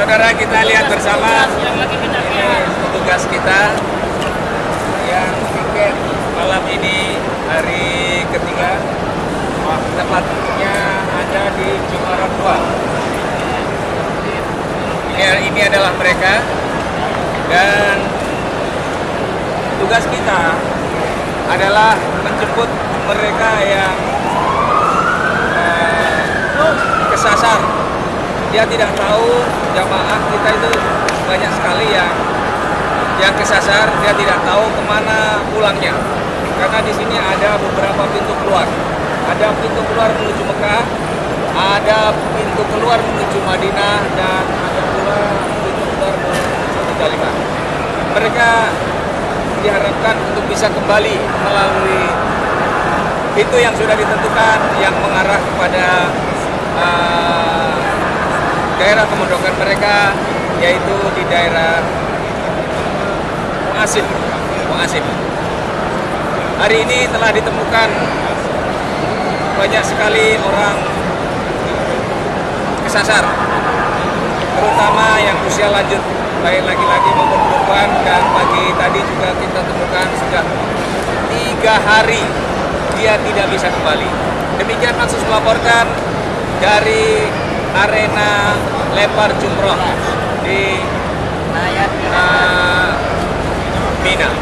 saudara kita lihat bersama petugas kita yang tiket malam ini hari ketiga. Tepatnya ada di Jum'at 2 ini, ini adalah mereka. Dan tugas kita adalah menjemput mereka yang eh, kesasar dia tidak tahu jamaah kita itu banyak sekali yang yang kesasar. Dia tidak tahu ke mana pulangnya. Karena di sini ada beberapa pintu keluar. Ada pintu keluar menuju Mekah ada pintu keluar menuju Madinah dan ada pula pintu keluar menuju Muzdalifah mereka diharapkan untuk bisa kembali melalui pintu yang sudah ditentukan yang mengarah kepada uh, daerah kemondokan mereka yaitu di daerah Muasib. Muasib. Hari ini telah ditemukan banyak sekali orang kesasar, terutama yang usia lanjut, baik laki-laki maupun perempuan. Dan pagi tadi juga kita temukan sudah tiga hari dia tidak bisa kembali. Demikian Maksus melaporkan dari arena lempar jumroh di uh, Mina.